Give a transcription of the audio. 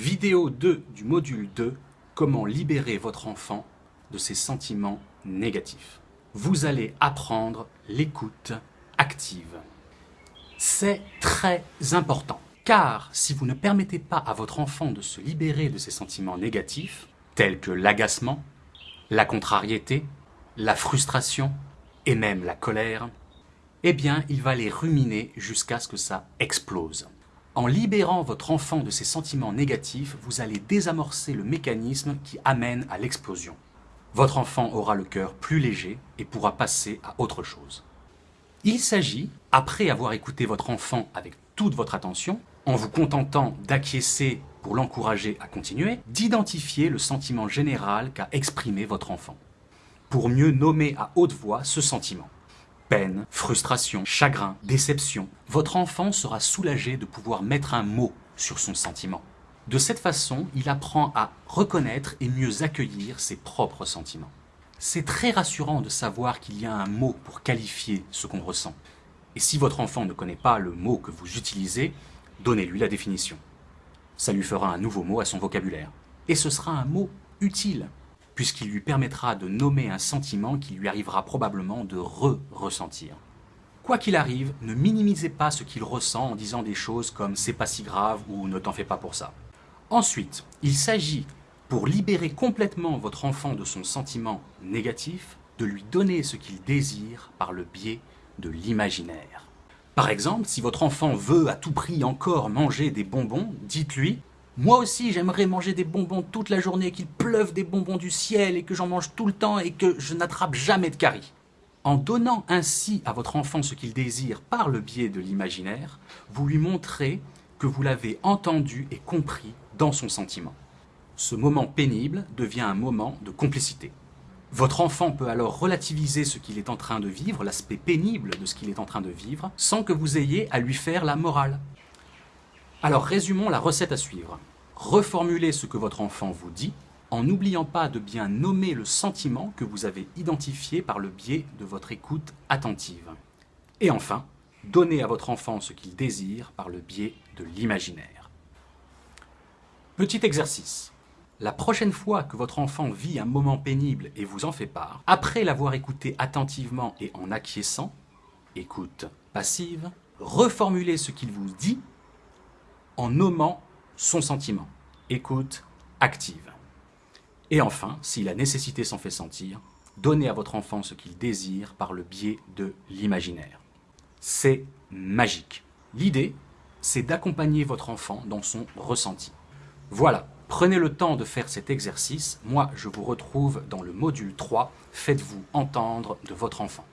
Vidéo 2 du module 2, comment libérer votre enfant de ses sentiments négatifs. Vous allez apprendre l'écoute active. C'est très important, car si vous ne permettez pas à votre enfant de se libérer de ses sentiments négatifs, tels que l'agacement, la contrariété, la frustration et même la colère, eh bien, il va les ruminer jusqu'à ce que ça explose. En libérant votre enfant de ses sentiments négatifs, vous allez désamorcer le mécanisme qui amène à l'explosion. Votre enfant aura le cœur plus léger et pourra passer à autre chose. Il s'agit, après avoir écouté votre enfant avec toute votre attention, en vous contentant d'acquiescer pour l'encourager à continuer, d'identifier le sentiment général qu'a exprimé votre enfant, pour mieux nommer à haute voix ce sentiment peine, frustration, chagrin, déception, votre enfant sera soulagé de pouvoir mettre un mot sur son sentiment. De cette façon, il apprend à reconnaître et mieux accueillir ses propres sentiments. C'est très rassurant de savoir qu'il y a un mot pour qualifier ce qu'on ressent. Et si votre enfant ne connaît pas le mot que vous utilisez, donnez-lui la définition. Ça lui fera un nouveau mot à son vocabulaire. Et ce sera un mot utile puisqu'il lui permettra de nommer un sentiment qui lui arrivera probablement de re-ressentir. Quoi qu'il arrive, ne minimisez pas ce qu'il ressent en disant des choses comme « c'est pas si grave » ou « ne t'en fais pas pour ça ». Ensuite, il s'agit, pour libérer complètement votre enfant de son sentiment négatif, de lui donner ce qu'il désire par le biais de l'imaginaire. Par exemple, si votre enfant veut à tout prix encore manger des bonbons, dites-lui moi aussi, j'aimerais manger des bonbons toute la journée, qu'il pleuve des bonbons du ciel et que j'en mange tout le temps et que je n'attrape jamais de caries. En donnant ainsi à votre enfant ce qu'il désire par le biais de l'imaginaire, vous lui montrez que vous l'avez entendu et compris dans son sentiment. Ce moment pénible devient un moment de complicité. Votre enfant peut alors relativiser ce qu'il est en train de vivre, l'aspect pénible de ce qu'il est en train de vivre, sans que vous ayez à lui faire la morale. Alors résumons la recette à suivre reformulez ce que votre enfant vous dit en n'oubliant pas de bien nommer le sentiment que vous avez identifié par le biais de votre écoute attentive. Et enfin, donnez à votre enfant ce qu'il désire par le biais de l'imaginaire. Petit exercice. La prochaine fois que votre enfant vit un moment pénible et vous en fait part, après l'avoir écouté attentivement et en acquiesçant, écoute passive, reformulez ce qu'il vous dit en nommant son sentiment. Écoute active. Et enfin, si la nécessité s'en fait sentir, donnez à votre enfant ce qu'il désire par le biais de l'imaginaire. C'est magique. L'idée, c'est d'accompagner votre enfant dans son ressenti. Voilà, prenez le temps de faire cet exercice. Moi, je vous retrouve dans le module 3. Faites-vous entendre de votre enfant.